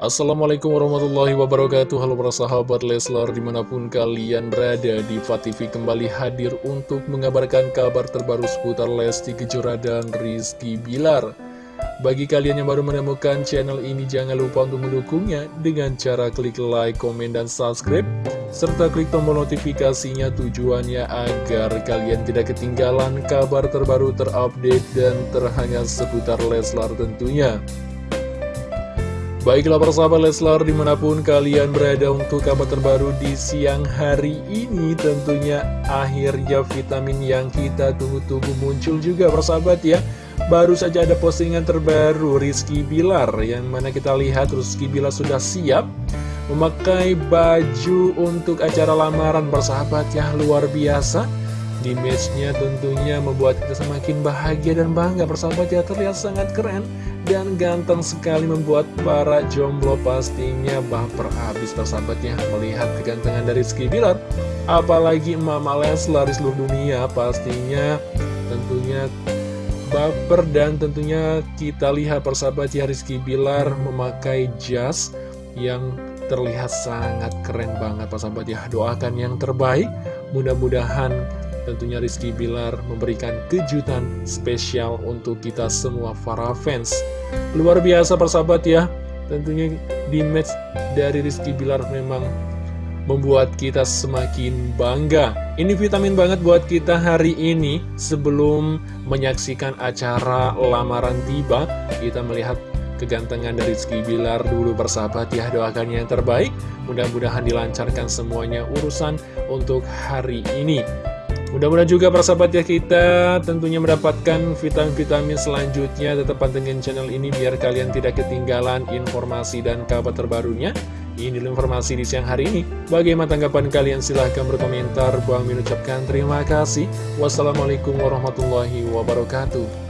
Assalamualaikum warahmatullahi wabarakatuh. Halo para sahabat Leslar di mana pun kalian berada di TV kembali hadir untuk mengabarkan kabar terbaru seputar Lesti Kejora dan Rizky Bilar. Bagi kalian yang baru menemukan channel ini jangan lupa untuk mendukungnya dengan cara klik like, komen, dan subscribe serta klik tombol notifikasinya tujuannya agar kalian tidak ketinggalan kabar terbaru terupdate dan terhangat seputar Leslar tentunya Baiklah persahabat Leslar di mana pun kalian berada untuk kabar terbaru di siang hari ini Tentunya akhirnya vitamin yang kita tunggu-tunggu muncul juga persahabat ya. Baru saja ada postingan terbaru Rizky Bilar Yang mana kita lihat Rizky Bilar sudah siap Memakai baju untuk acara lamaran persahabat ya. Luar biasa di matchnya tentunya membuat kita semakin bahagia dan bangga. Persahabat ya terlihat sangat keren dan ganteng sekali membuat para jomblo pastinya baper habis persahabatnya melihat kegantengan dari Rizky Bilar apalagi Mama Leslar di seluruh dunia pastinya tentunya baper dan tentunya kita lihat persahabat ya Rizky Bilar memakai jas yang terlihat sangat keren banget persahabat ya. Doakan yang terbaik. Mudah-mudahan tentunya Rizky Bilar memberikan kejutan spesial untuk kita semua para fans. Luar biasa persahabat ya, tentunya di match dari Rizky Bilar memang membuat kita semakin bangga. Ini vitamin banget buat kita hari ini. Sebelum menyaksikan acara lamaran tiba, kita melihat kegantengan dari Rizky Bilar dulu bersahabat ya. Doakan yang terbaik. Mudah-mudahan dilancarkan semuanya urusan untuk hari ini Mudah-mudahan juga persahabat ya kita tentunya mendapatkan vitamin-vitamin selanjutnya. Tetap pantengin channel ini biar kalian tidak ketinggalan informasi dan kabar terbarunya. Ini informasi di siang hari ini. Bagaimana tanggapan kalian? Silahkan berkomentar. Bang mengucapkan terima kasih. Wassalamualaikum warahmatullahi wabarakatuh